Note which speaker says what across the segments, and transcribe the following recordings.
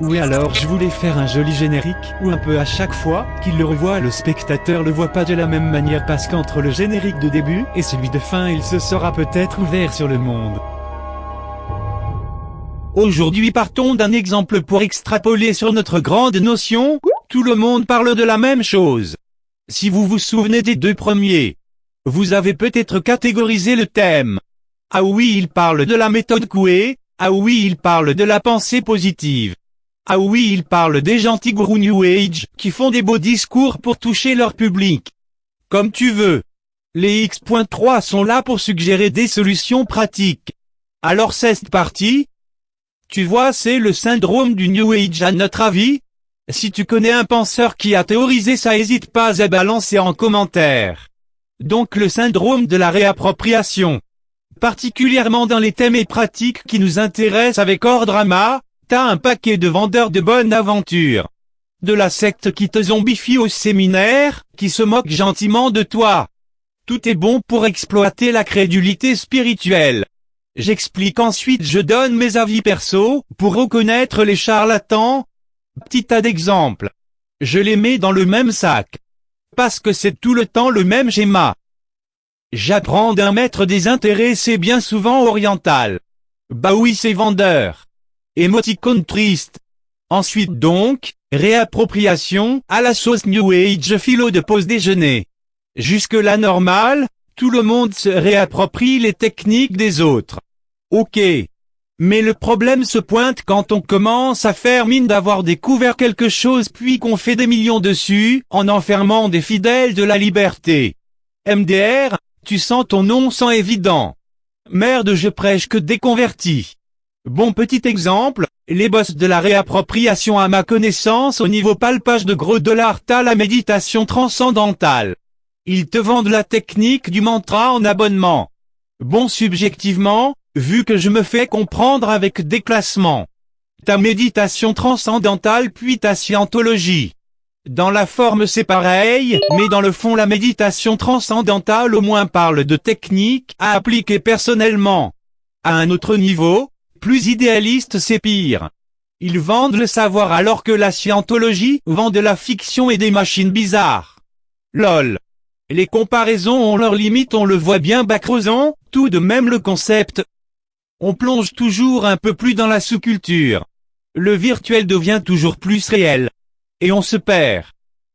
Speaker 1: Oui alors je voulais faire un joli générique, où un peu à chaque fois qu'il le revoit le spectateur le voit pas de la même manière parce qu'entre le générique de début et celui de fin il se sera peut-être ouvert sur le monde. Aujourd'hui partons d'un exemple pour extrapoler sur notre grande notion, tout le monde parle de la même chose. Si vous vous souvenez des deux premiers, vous avez peut-être catégorisé le thème. Ah oui il parle de la méthode Coué, ah oui il parle de la pensée positive. Ah oui il parle des gentils gourous New Age, qui font des beaux discours pour toucher leur public. Comme tu veux. Les X.3 sont là pour suggérer des solutions pratiques. Alors c'est parti, tu vois c'est le syndrome du New Age à notre avis Si tu connais un penseur qui a théorisé ça hésite pas à balancer en commentaire. Donc le syndrome de la réappropriation. Particulièrement dans les thèmes et pratiques qui nous intéressent avec Drama, t'as un paquet de vendeurs de bonnes aventures. De la secte qui te zombifie au séminaire, qui se moque gentiment de toi. Tout est bon pour exploiter la crédulité spirituelle. J'explique ensuite je donne mes avis perso, pour reconnaître les charlatans. Petit tas d'exemples. Je les mets dans le même sac. Parce que c'est tout le temps le même schéma. J'apprends d'un maître des intérêts c'est bien souvent oriental. Bah oui c'est vendeur. Émoticône triste. Ensuite donc, réappropriation, à la sauce New Age philo de pause déjeuner. Jusque là normal, tout le monde se réapproprie les techniques des autres. Ok. Mais le problème se pointe quand on commence à faire mine d'avoir découvert quelque chose puis qu'on fait des millions dessus, en enfermant des fidèles de la liberté. MDR, tu sens ton nom sans évident. Merde je prêche que déconverti. Bon petit exemple, les boss de la réappropriation à ma connaissance au niveau palpage de gros dollars t'as la méditation transcendantale. Ils te vendent la technique du mantra en abonnement. Bon subjectivement, vu que je me fais comprendre avec déclassement. Ta méditation transcendantale puis ta scientologie. Dans la forme c'est pareil, mais dans le fond la méditation transcendantale au moins parle de techniques à appliquer personnellement. À un autre niveau, plus idéaliste c'est pire. Ils vendent le savoir alors que la scientologie vend de la fiction et des machines bizarres. LOL. Les comparaisons ont leurs limites on le voit bien bas tout de même le concept, on plonge toujours un peu plus dans la sous-culture. Le virtuel devient toujours plus réel. Et on se perd.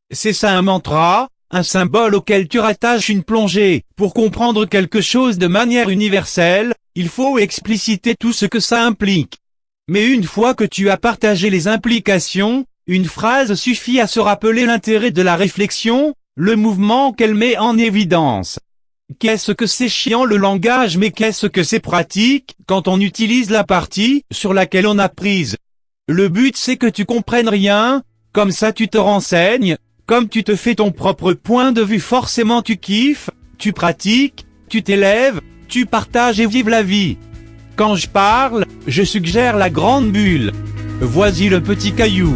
Speaker 1: C'est ça un mantra, un symbole auquel tu rattaches une plongée. Pour comprendre quelque chose de manière universelle, il faut expliciter tout ce que ça implique. Mais une fois que tu as partagé les implications, une phrase suffit à se rappeler l'intérêt de la réflexion, le mouvement qu'elle met en évidence. Qu'est-ce que c'est chiant le langage mais qu'est-ce que c'est pratique, quand on utilise la partie, sur laquelle on a prise? Le but c'est que tu comprennes rien, comme ça tu te renseignes, comme tu te fais ton propre point de vue forcément tu kiffes, tu pratiques, tu t'élèves, tu partages et vives la vie. Quand je parle, je suggère la grande bulle. Voici le petit caillou.